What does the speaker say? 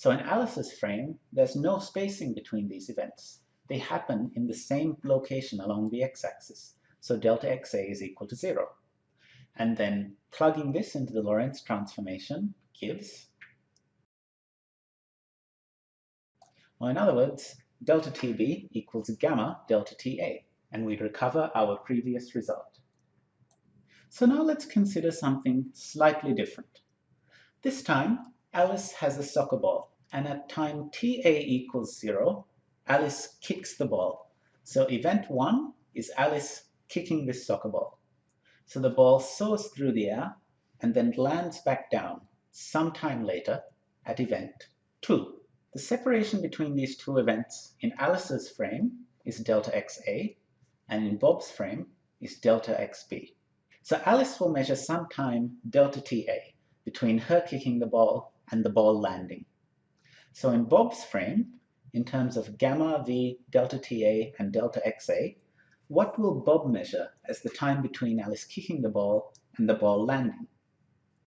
So in Alice's frame, there's no spacing between these events. They happen in the same location along the x-axis. So delta xa is equal to 0. And then plugging this into the Lorentz transformation gives, well, in other words, delta TB equals gamma delta TA, and we recover our previous result. So now let's consider something slightly different. This time, Alice has a soccer ball, and at time TA equals 0, Alice kicks the ball. So event 1 is Alice kicking this soccer ball. So the ball soars through the air and then lands back down sometime later at event 2. The separation between these two events in Alice's frame is delta XA, and in Bob's frame is delta XB. So Alice will measure some time delta TA between her kicking the ball and the ball landing. So in Bob's frame, in terms of gamma v delta TA and delta XA, what will Bob measure as the time between Alice kicking the ball and the ball landing?